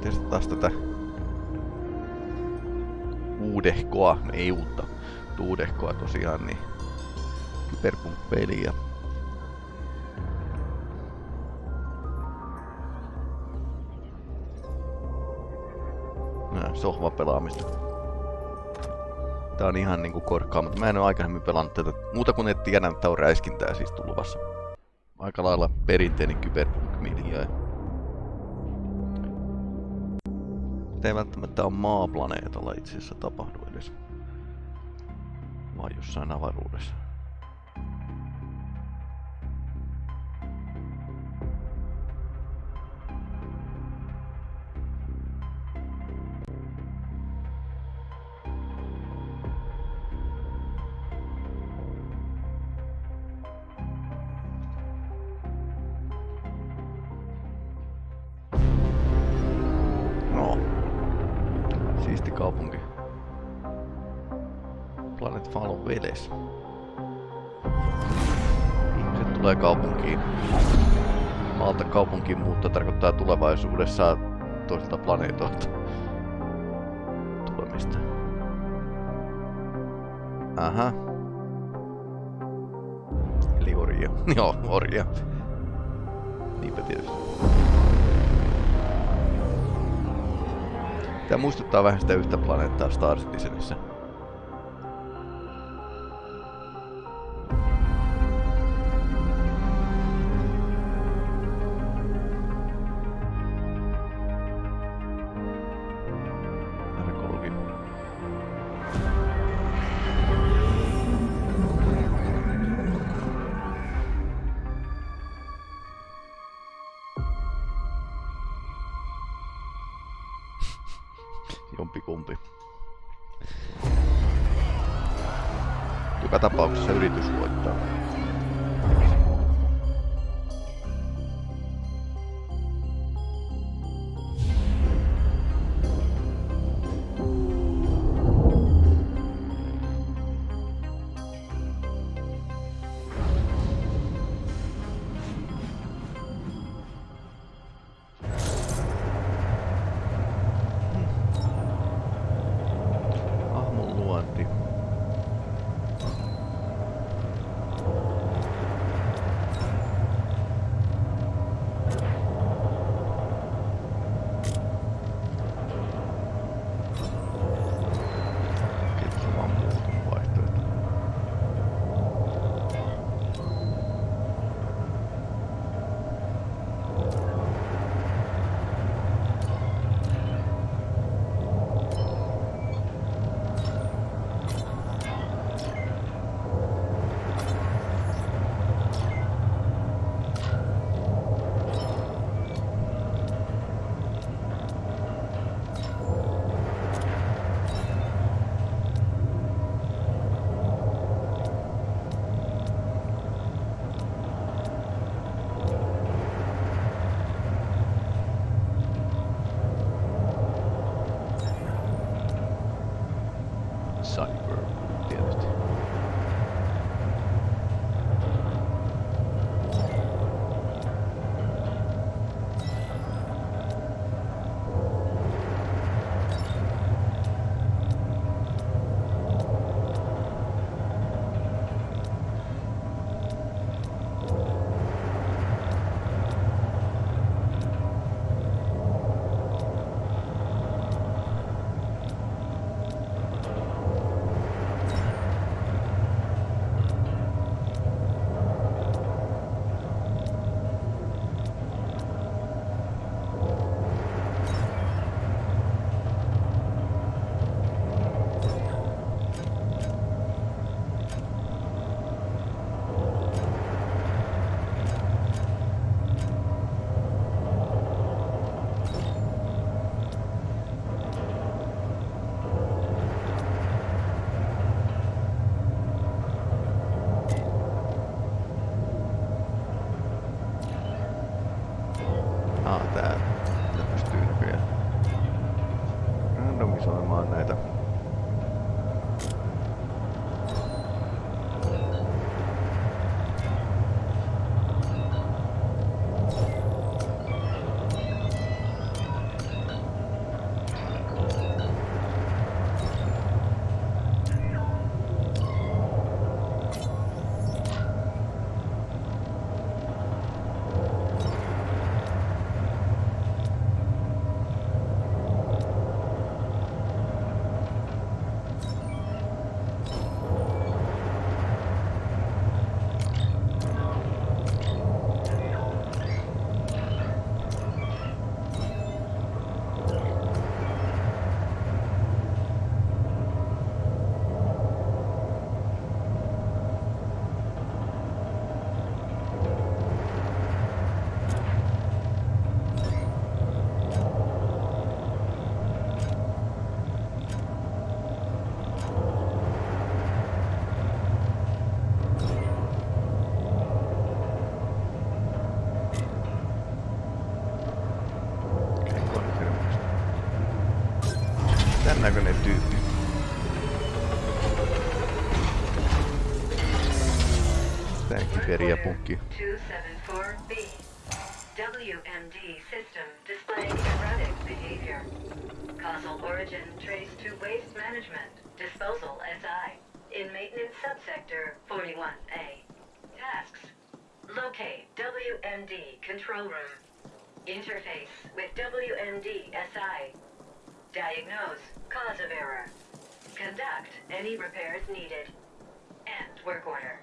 Tietenkin testataan tätä uudehkoa, ei uutta, uudehkoa tosiaan, niin Cyberpunk-peliä. sohvapelaamista. Tää on ihan niinku korkkaa, mutta mä en oo aikaisemmin pelannut tätä muuta kuin et tiedä, että on räiskintää siis tulvassa. Aika lailla perinteinen cyberpunk-miljöö. Ei välttämättä ole maaplaneetalla itse asiassa tapahdu edes. Vaan jossain avaruudessa. Tietysti. Tämä muistuttaa vähän sitä yhtä planeettaa Star Citizenissä. 274B. WMD system displaying erratic behavior. Causal origin traced to waste management, disposal SI, in maintenance subsector 41A. Tasks. Locate WMD control room. Interface with WMD SI. Diagnose cause of error. Conduct any repairs needed. End work order.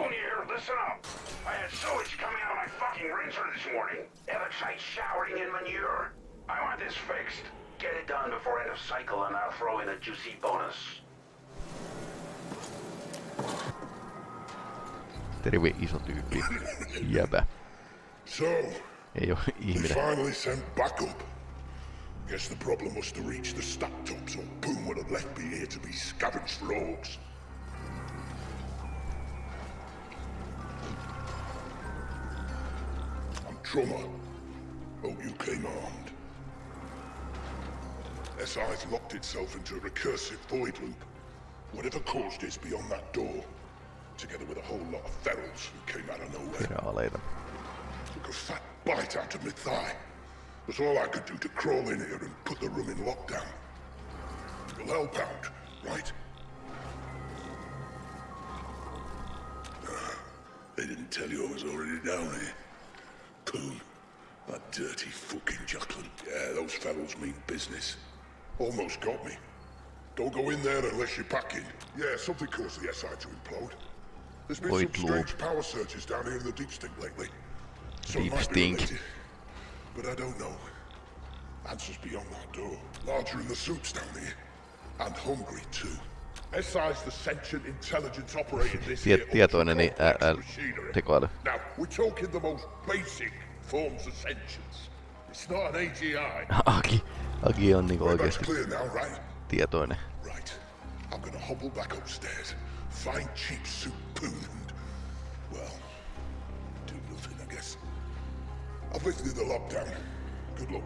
Lonier, listen up. I had sewage coming out of my fucking rinser this morning. Evansite showering in manure. I want this fixed. Get it done before end of cycle and I'll throw in a juicy bonus. Terve iso tyyppi. Jäbä. So, Ei oo we ihminen. finally sent backup. Guess the problem was to reach the stack top, so Poon would have left me here to be scavenged for orcs. Trummer. Hope you came armed. SI's locked itself into a recursive void loop. Whatever caused it's beyond that door. Together with a whole lot of ferals who came out of nowhere. Viraaleita. Took a fat bite out of my thigh. Was all I could do to crawl in here and put the room in lockdown. You'll help out, right? Ah, They didn't tell you I was already down here. Coon. That dirty fucking Jacqueline. Yeah, those fellows mean business. Almost got me. Don't go in there unless you're packing. Yeah, something caused the SI to implode. There's been Void some strange power surges down here in the deep stink lately. So Deep stink. but I don't know. Answers beyond that door. Larger in the soups down here. And hungry too. SI's the sentient intelligence operating this Tiet- here tietoinen niin ä- ultra-complex ä- machinery. tekoäly. Now, we're talking the most basic forms of sentience. It's not an AGI. Aki. Aki on niinku oikeesti clear now, right? tietoinen. Right. I'm gonna hobble back upstairs, find cheap soup poon, and, well, do nothing, I guess. I've lifted the lockdown. Good luck.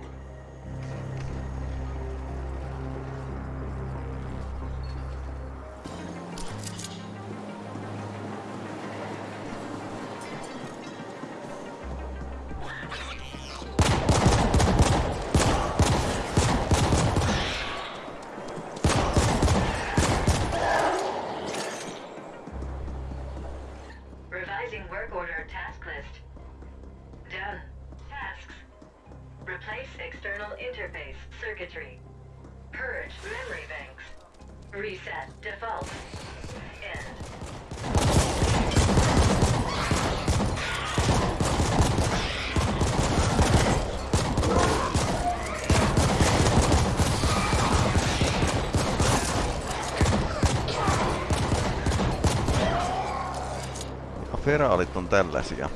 olit on tällaisia.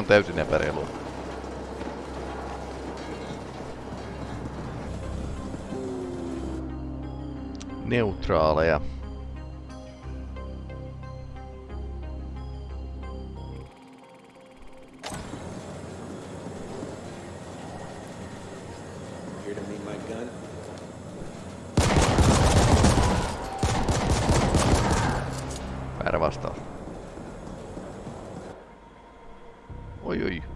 on täysin epäreilua. Neutraaleja. Väärä vastaus. Oi oi.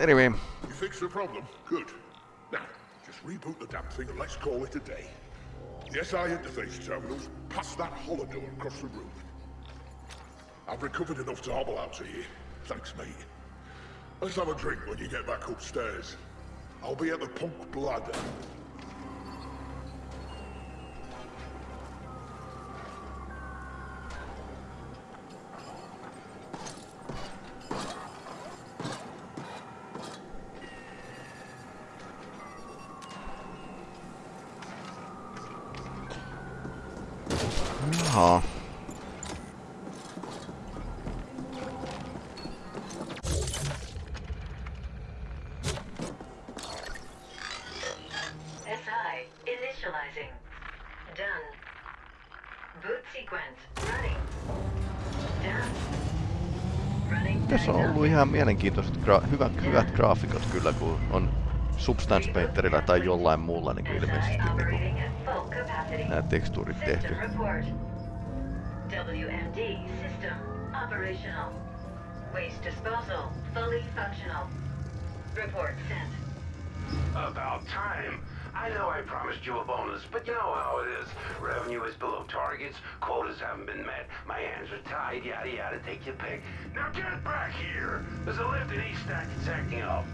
Anyway, You fixed the problem? Good. Now, just reboot the damn thing and let's call it a day. The SI interface terminal's past that hollow door across the room. I've recovered enough to hobble out to you. Thanks, mate. Let's have a drink when you get back upstairs. I'll be at the Punk Bladder. Diagnostic. ihan mielenkiintoiset, gra- hyvät, hyvät graafikot kyllä, kun on Substance Painterilla tai jollain muulla niin kuin ilmeisesti niin kuin, nämä tekstuurit tehty. System report. WMD system operational. Waste disposal fully functional. Report sent. About time. I know I promised you a bonus, but you know how it is. Revenue is below targets, quotas haven't been met, my hands are tied, yada yada, take your pick. Now get back here! There's a lift in East Stack that's acting up.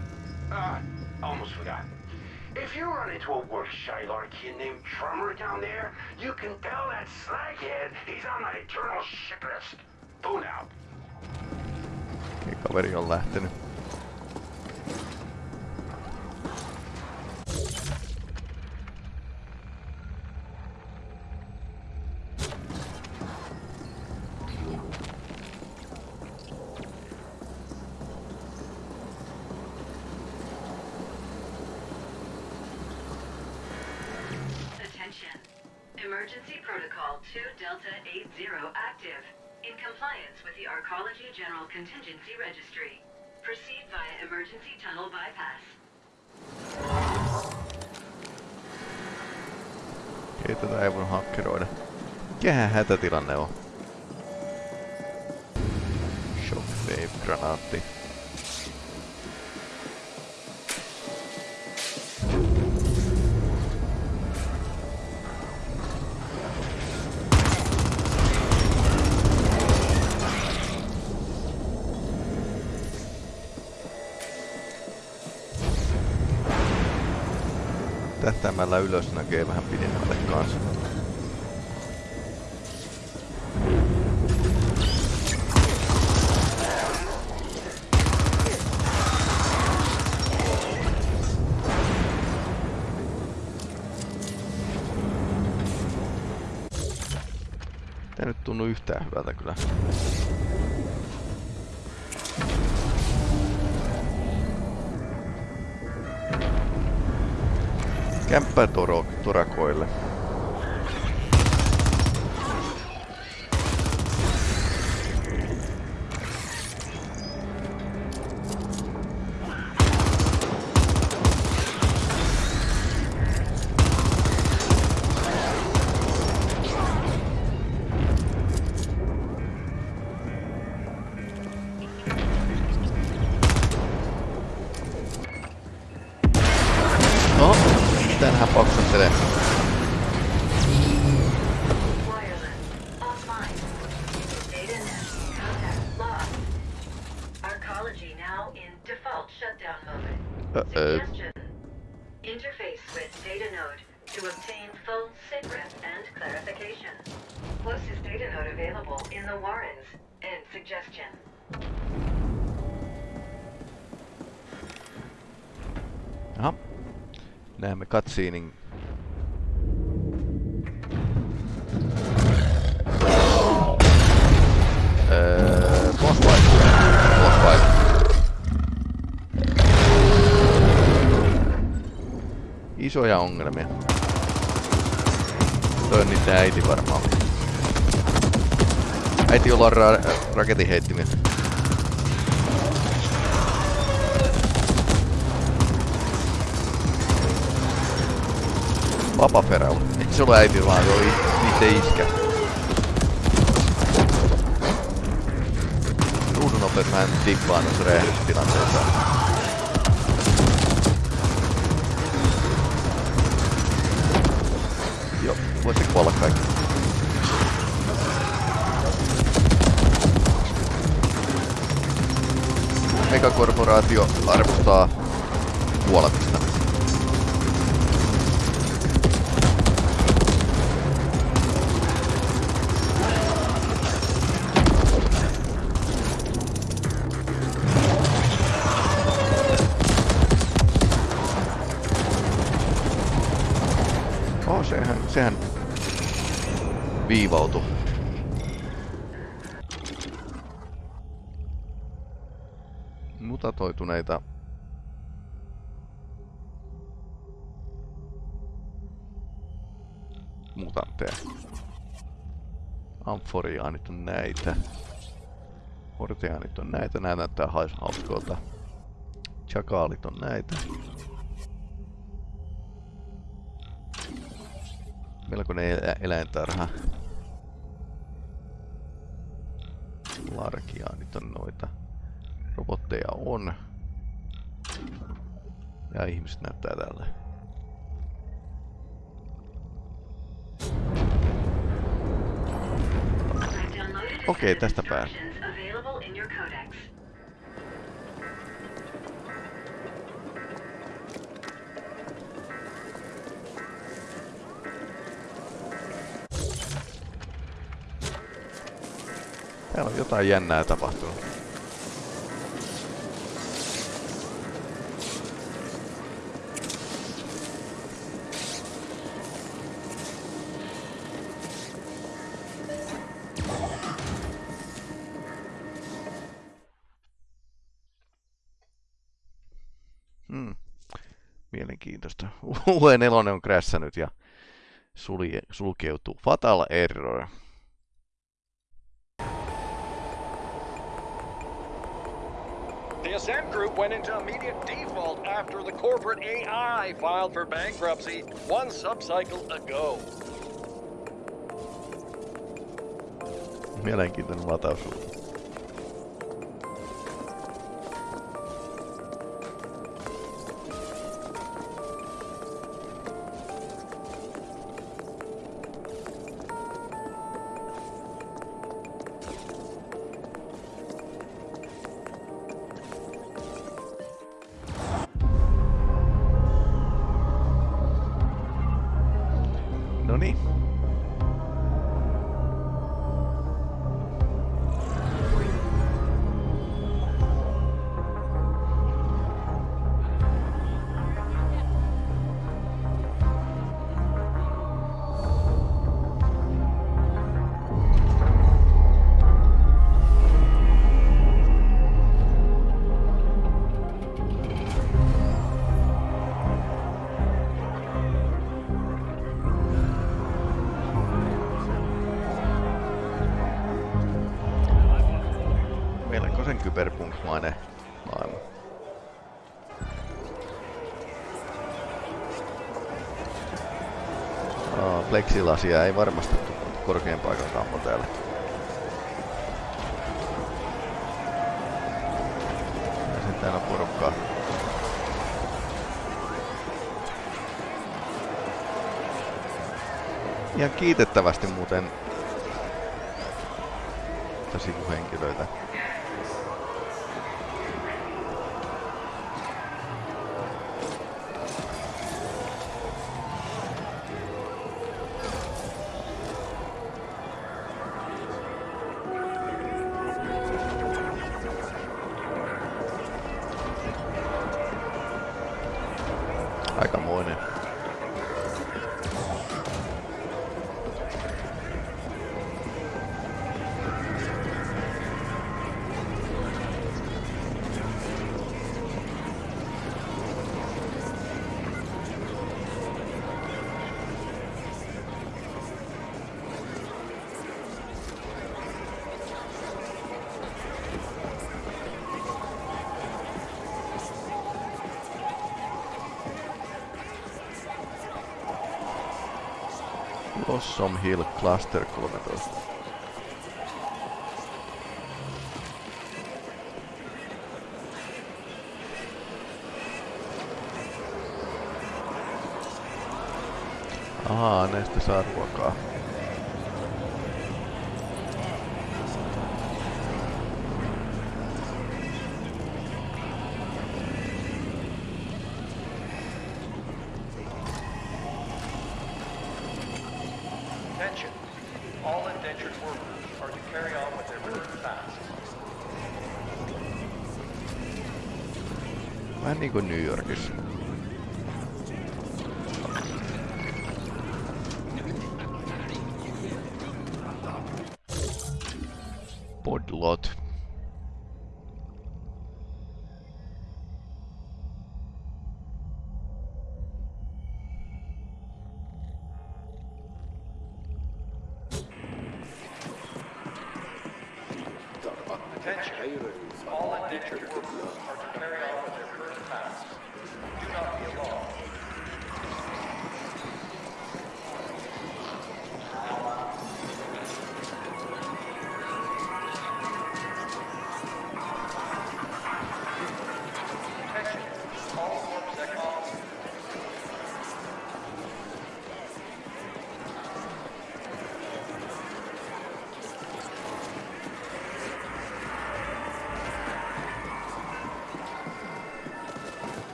Ah, almost forgot. If you run into a work Shylar kid named Trummer down there, you can tell that slaghead he's on my eternal shit list. Poon out. Kaveri on lähtenyt. In compliance with the Arcology General Contingency Registry. Proceed via emergency tunnel bypass. Okei, tätä ei voi hakkeroida. Mikähän hätätilanne on? Shockwave Tähtäimellä ylös näkee vähän pidemmälle kanssa. Tää nyt tunnu yhtään hyvältä kyllä. kämppäturakoille. Default shutdown mode. Uh-oh. Interface with data node to obtain full sitrep and clarification. Closest data node available in the Warrens. End suggestion. Näemme cutscenein. Fight. Isoja ongelmia. Toi on niiden äiti varmaan. Äiti jolla on ra- raketinheittimiä. vapaperä on. Ei se ole äiti vaan, se oli itse iskä. Ruudun nopeet mä en tippaa noissa räjähdystilanteissa. Joo, voitte kuolla kaikki. Megakorporaatio arvostaa kuolemista. Sehän, viivautui. Mutatoituneita mutantteja. Amforiaanit on näitä. Horteaanit on näitä. Nää näyttää hauskoilta. Chakaalit on näitä. Melkoinen elä eläintarha. Larkiaanit on noita. Robotteja on. Ja ihmiset näyttää tällä. Okei, tästä tästä pääs. Täällä on jotain jännää tapahtunut. Hmm. Mielenkiintoista. UE4 on krässänyt ja sulje, sulkeutuu. Fatal Error. The Ascent Group went into immediate default after the corporate AI filed for bankruptcy one subcycle ago. Mielenkiintoinen pleksilasia ei varmasti korkean paikan täällä. Ja sitten on porukkaa. Ihan kiitettävästi muuten että sivuhenkilöitä. Possum Hill Cluster 13. Ahaa, näistä saa ruokaa.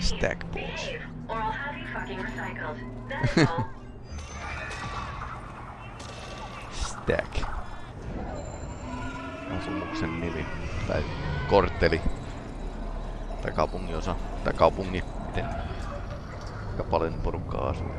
Stack behave, or I'll have you fucking recycled. That is all. Stack. Asumuksen nimi. Tai kortteli. Tai kaupunginosa. Tai kaupungi. Miten? Aika paljon porukkaa asuu.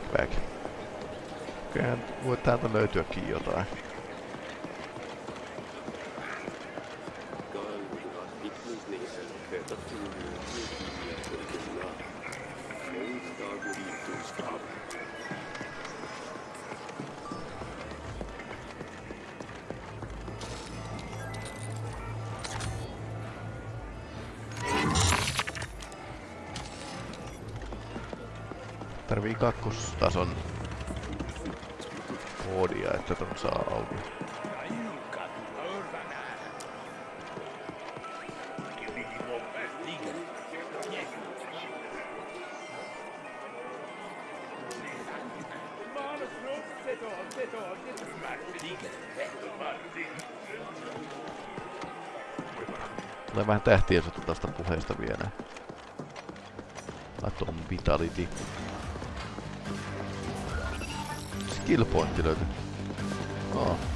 Backpack. Kyllähän voi täältä löytyäkin jotain. Tarvii kakkostason koodia, että ton saa auki. Tulee vähän tähtiä tästä puheesta vielä. Atom Vitality. Skill pointti löytyi. Oh.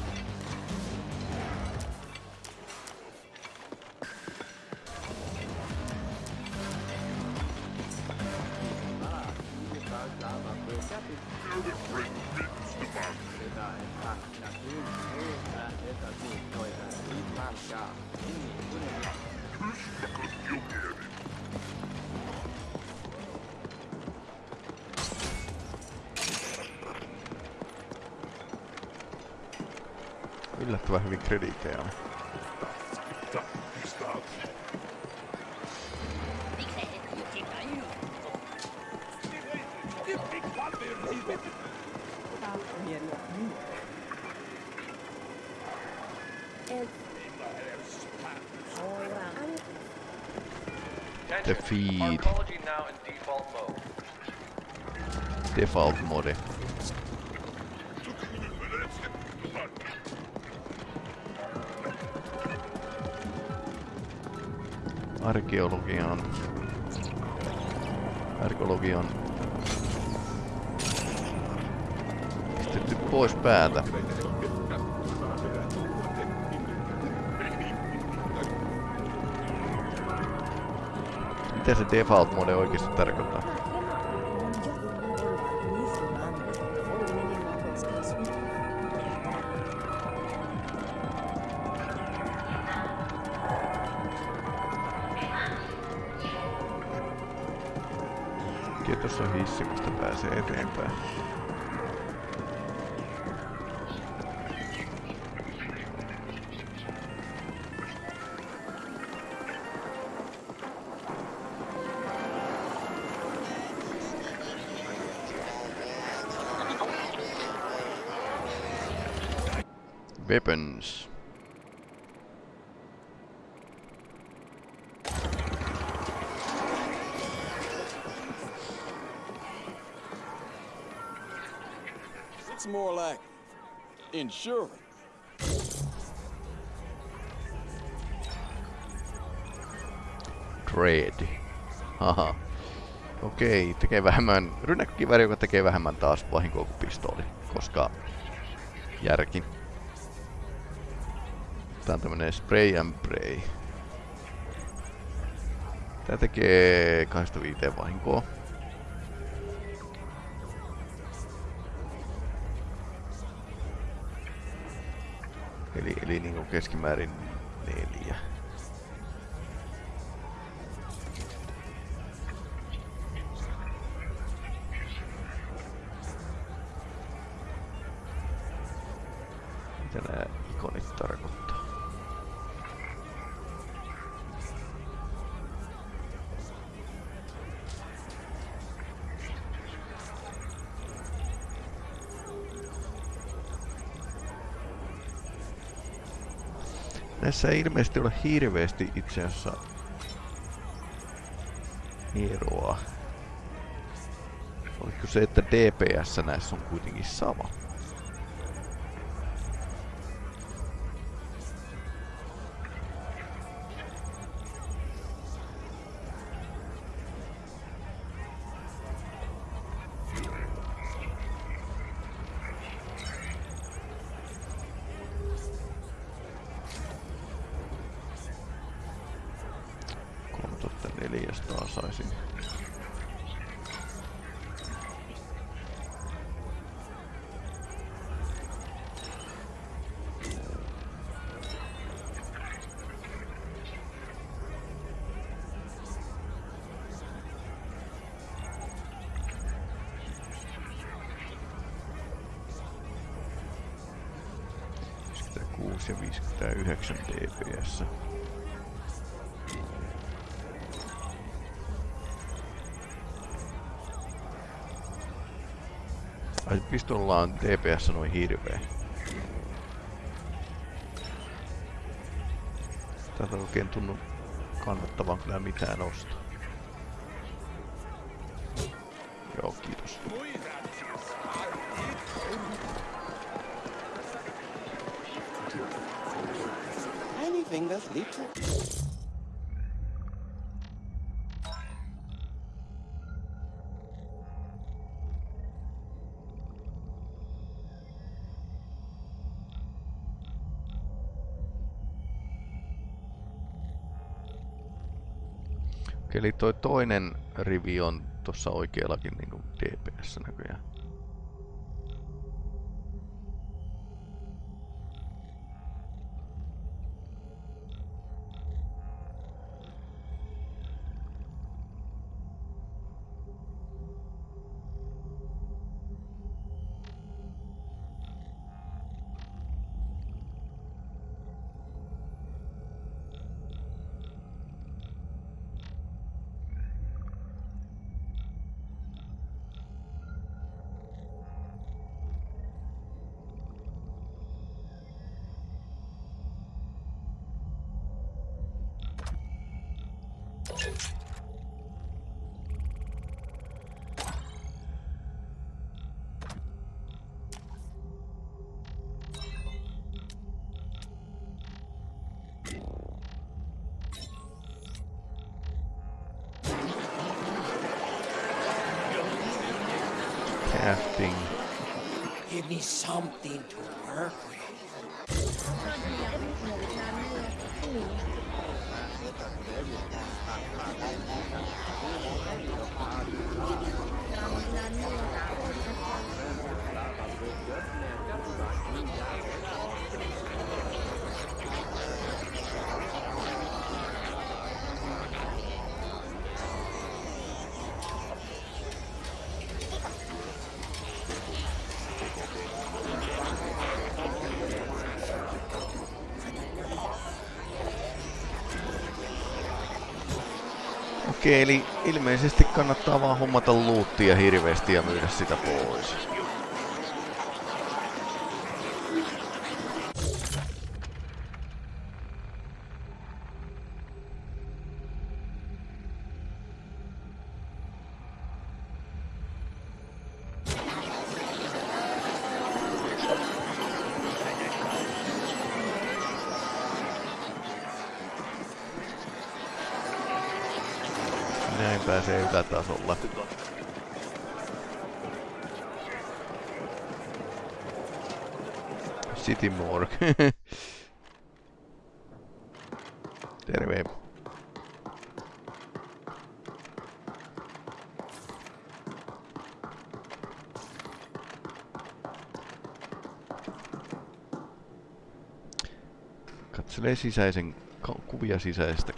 Attention. Er feed. Now in default mode. Default er mode. Arkeologiaan. Arkeologiaan. Pois päältä. Mitä se default mode oikeasti tarkoittaa? Tuossa on hissi, mistä pääsee eteenpäin. It's more like insurance. Dread. Haha. Okei, tekee vähemmän... Rynnäkkökivääri, joka tekee vähemmän taas vahinkoa kuin pistooli. Koska... Järki. Tää on tämmönen spray and pray. Tää tekee 25 vahinkoa. Eli, eli niinku keskimäärin neljä. Näissä ei ilmeisesti ole hirveästi itse asiassa eroa. Oliko se, että DPS näissä on kuitenkin sama? jos saisin. ja 59 dps. Ai pistolla on DPS noin hirveä. Täältä ei oikein tunnu kannattavan kyllä mitään ostaa. Eli toi toinen rivi on tuossa oikeallakin niinku DPS näköjään. Okei, eli ilmeisesti kannattaa vaan hommata luuttia hirveästi ja myydä sitä pois. Terve. Katselee sisäisen kuvia sisäisestä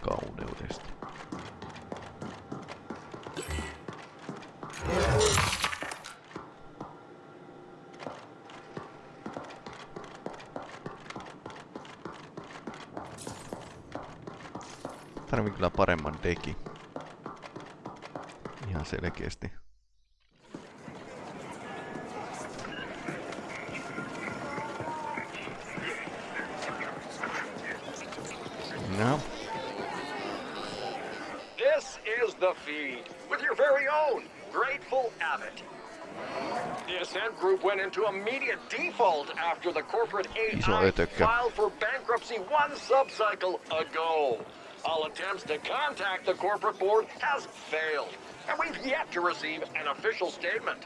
paremman deki. Ihan selkeästi. No, This is the feed with your very own Grateful Abbott. The Ascent Group went into immediate default after the corporate AI filed for bankruptcy one subcycle ago. All attempts to contact the corporate board has failed, and we've yet to receive an official statement.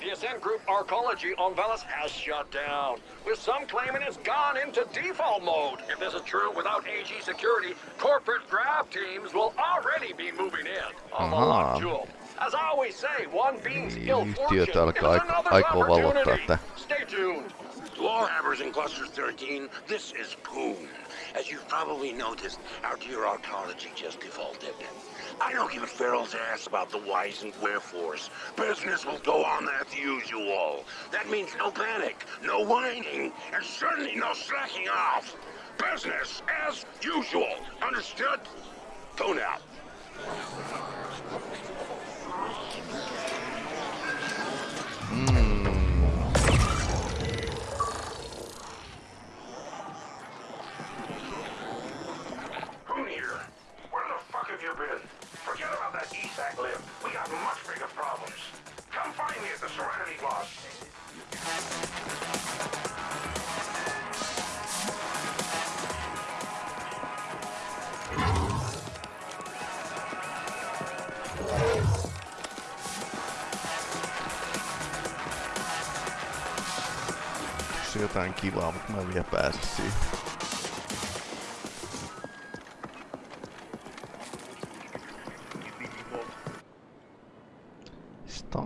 The Ascent Group Arcology on Veles has shut down, with some claiming it's gone into default mode. If this is true, without AG security, corporate grab teams will already be moving in on the Aha. jewel. As I always say, one being's Eli ill yhtiöt fortune alkaa is aik- another's aikoo vallottaa opportunity. Stay tuned. To all hammers in Cluster 13, this is Poon. As you've probably noticed, our dear arcology just defaulted. I don't give a feral's ass about the whys and wherefores. Business will go on as usual. That means no panic, no whining, and certainly no slacking off. Business as usual. Understood? Go now. ESAC lift. We got much bigger problems. Come find me at the Serenity Boss. Jotain kivaa, mutta mä en vielä pääse siihen.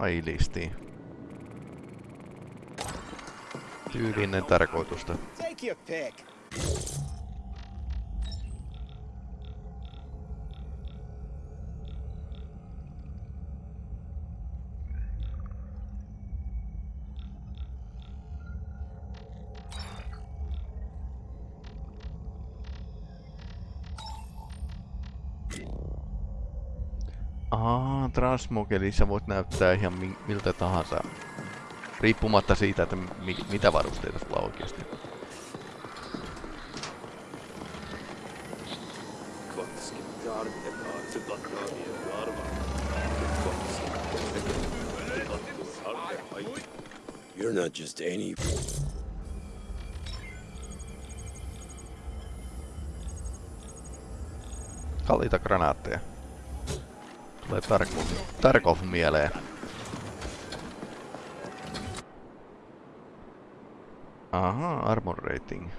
Stylisti. Tyylinen tarkoitusta. Take your pick. Aa, transmogeli sä voit näyttää ihan mi- miltä tahansa. Riippumatta siitä, että mi- mitä varusteita sulla oikeasti. You're not just any. Kalliita granaatteja. Tulee Tarkov, Tarkov mieleen. Aha, armor rating.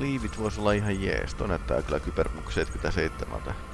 Liivit vois olla ihan jees. Toi näyttää kyllä Kyberpunk 77.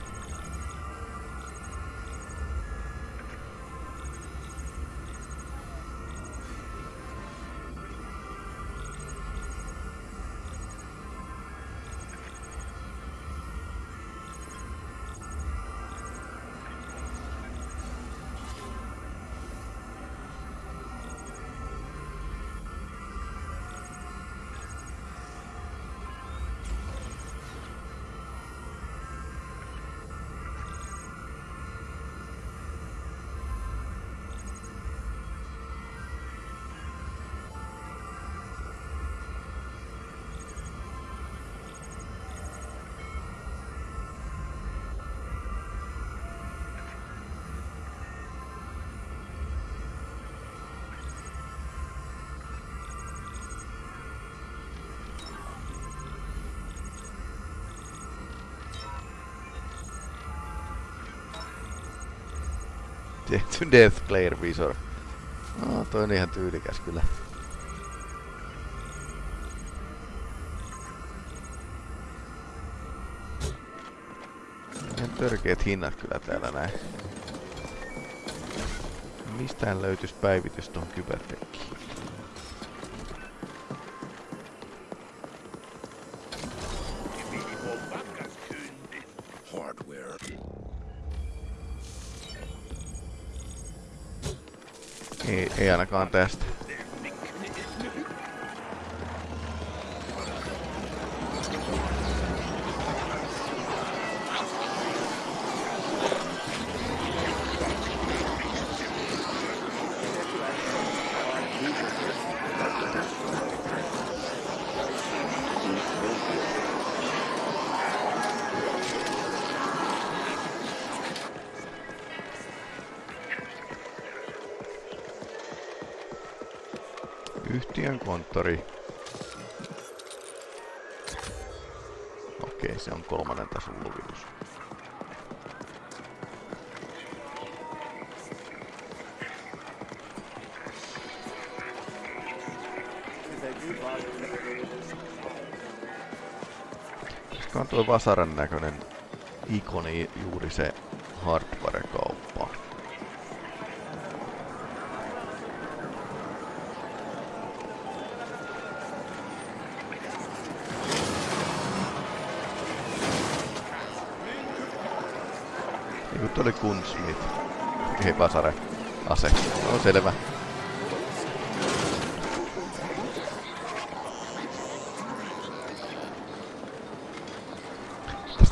Tehty Death Glare Visor. No, toi on ihan tyylikäs kyllä. Ihan törkeät hinnat kyllä täällä näin. Mistään löytyis päivitys tuon kybertekkiin. Ei, ainakaan tästä. Koska on tuo vasaran näköinen ikoni juuri se hardware-kauppa. Niin kuin oli Gunsmith. Ei vasare. Ase. No selvä.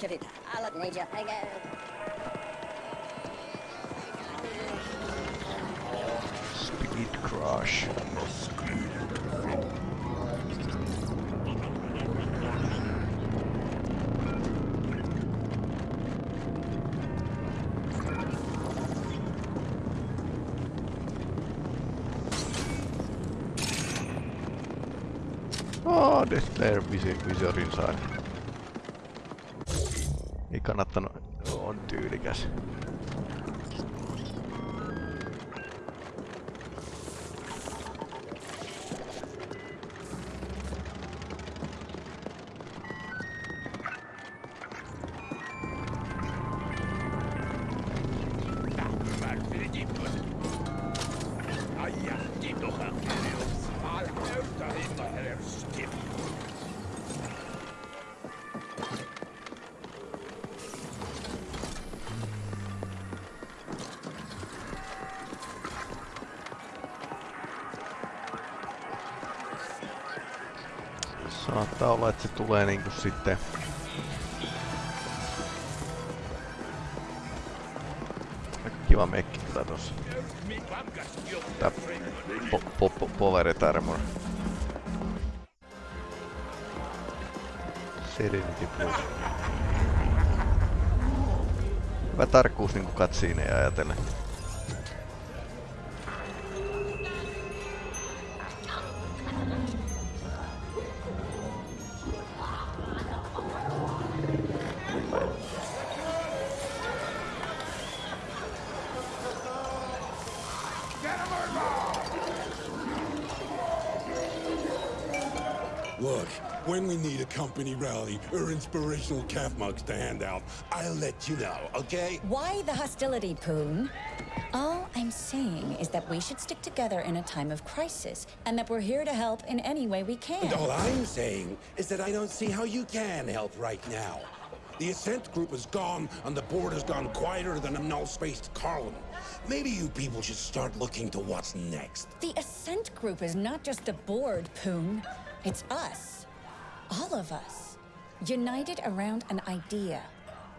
bulat han. Bari, kevita. Alat neja. Hege. Speed Crush. Oh, Death Glare visi- Visorin sain. Ei kannattanut. On tyylikäs. Tulee niinku sitten... Aika kiva mekki kyllä tossa. Tää po, po, po, Powered Armor. Serenity Plus. Hyvä tarkkuus niinku katsiineja ajatellen. When we need a company rally or inspirational calf mugs to hand out, I'll let you know, okay? Why the hostility, Poon? All I'm saying is that we should stick together in a time of crisis, and that we're here to help in any way we can. And all I'm saying is that I don't see how you can help right now. The Ascent Group is gone, and the board has gone quieter than a null-spaced column. Maybe you people should start looking to what's next. The Ascent Group is not just a board, Poon. It's us. All of us. United around an idea.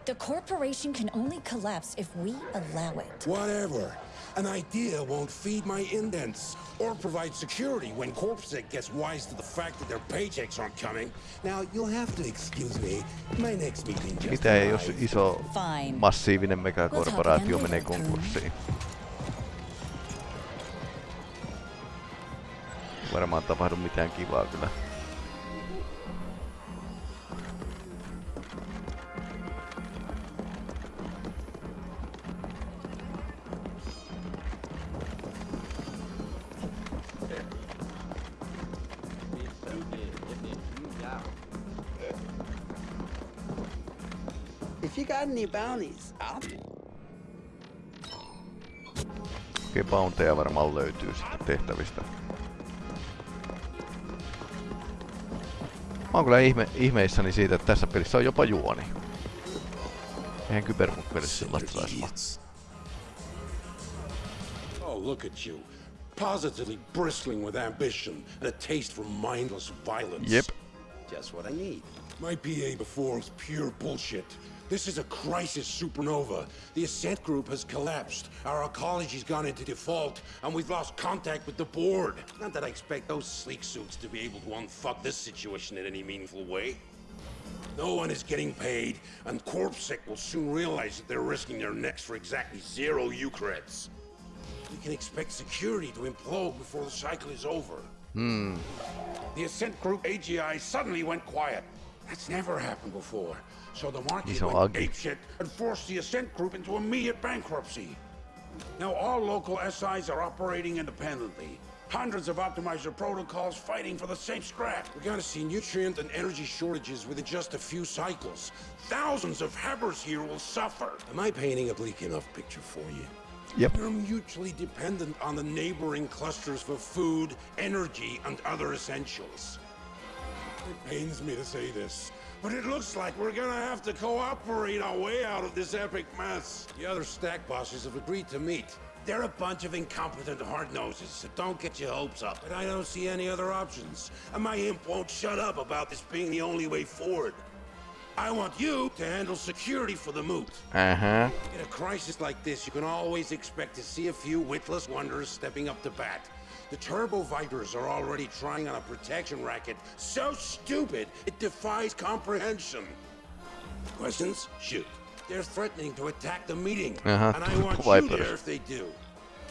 The corporation can only collapse if we allow it. Whatever. An idea won't feed my indents or provide security when CorpSec gets wise to the fact that their paychecks aren't coming. Now, you'll have to excuse me. My next meeting just Mitä jos arrived. iso Fine. massiivinen megakorporaatio We'll talk menee again later, konkurssiin? Varmaan tapahdu mitään kivaa kyllä. You got any bounties, I'll... Okei, bounteja varmaan löytyy sitten tehtävistä. Mä oon kyllä ihme, ihmeissäni siitä, että tässä pelissä on jopa juoni. Eihän kyberpunk-pelissä sellaista saisi. Oh, look at you. Positively bristling with ambition and a taste for mindless violence. Yep. Just what I need. My PA before was pure bullshit. This is a crisis supernova. The Ascent Group has collapsed. Our arcology's gone into default, and we've lost contact with the board. Not that I expect those sleek suits to be able to unfuck this situation in any meaningful way. No one is getting paid, and CorpSec will soon realize that they're risking their necks for exactly zero Eucreds. We can expect security to implode before the cycle is over. Hmm. The Ascent Group AGI suddenly went quiet. That's never happened before. So the market He's so went ugly. apeshit and forced the Ascent Group into immediate bankruptcy. Now all local SIs are operating independently. Hundreds of optimizer protocols fighting for the same scrap. We're gonna see nutrient and energy shortages within just a few cycles. Thousands of Hebbers here will suffer. Am I painting a bleak enough picture for you? Yep. We're mutually dependent on the neighboring clusters for food, energy, and other essentials. It pains me to say this, but it looks like we're gonna have to cooperate our way out of this epic mess. The other stack bosses have agreed to meet. They're a bunch of incompetent hard-noses, so don't get your hopes up. But I don't see any other options, and my imp won't shut up about this being the only way forward. I want you to handle security for the moot. Ähä. In a crisis like this, you can always expect to see a few witless wonders stepping up to bat. The Turbo Vipers are already trying on a protection racket so stupid it defies comprehension. Questions? Shoot. They're threatening to attack the meeting, Uh-huh, and I Turbo want you Vipers. there if they do.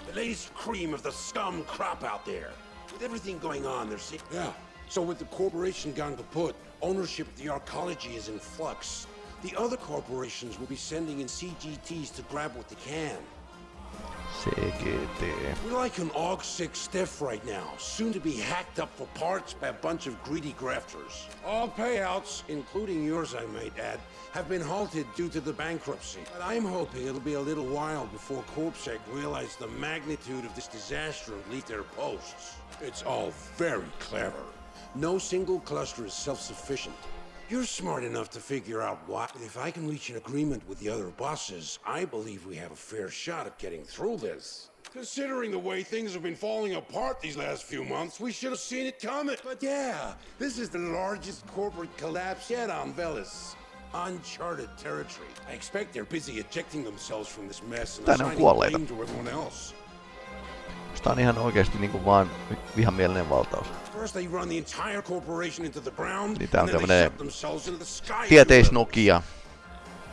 The latest cream of the scum crop out there. With everything going on, they're see- Yeah. So with the corporation gone kaput, ownership of the arcology is in flux. The other corporations will be sending in CGTs to grab what they can. We're like an AUG 6 stiff right now, soon to be hacked up for parts by a bunch of greedy grafters. All payouts, including yours I might add, have been halted due to the bankruptcy. But I'm hoping it'll be a little while before CorpSec realize the magnitude of this disaster and leave their posts. It's all very clever. No single cluster is self-sufficient. You're smart enough to figure out what. If I can reach an agreement with the other bosses, I believe we have a fair shot at getting through this. Considering the way things have been falling apart these last few months, we should have seen it coming. But yeah, this is the largest corporate collapse yet on Veles. Uncharted territory. I expect they're busy ejecting themselves from this mess and Tänne on assigning kuolleita. blame to everyone else. Tää on ihan oikeesti niinku vaan vihamielinen valtaus. First they run the entire corporation into the ground, Niin tää on then they tämmönen themselves into the sky. tieteis Nokia.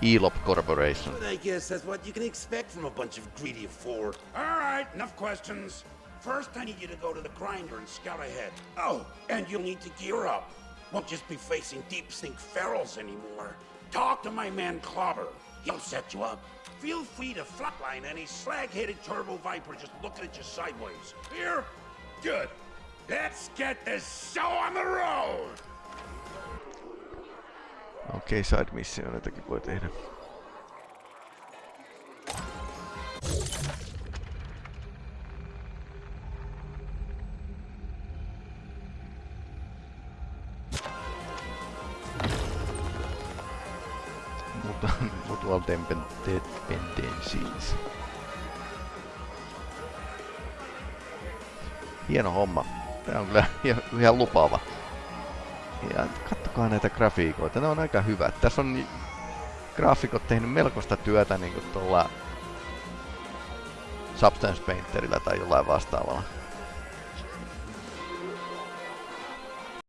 Elop Corporation. I guess that's what you can expect from a bunch of greedy Ford. All right, enough questions. First, I need you to go to the grinder and scout ahead. Oh, and you'll need to gear up. Won't just be facing deep sink ferals anymore. Talk to my man Clobber. He'll set you up. Feel free to flatline any slag-headed turbo viper just looking at you sideways. Here? Good. Let's get this show on the road! Okei, okay, side missioneitakin voi tehdä. Mutual depen- dependencies. Hieno homma. Tää on kyllä ihan, lupaava. Ja kattokaa näitä grafiikoita, ne on aika hyvät. Tässä on graafikot tehnyt melkoista työtä niin tuolla Substance Painterillä tai jollain vastaavalla.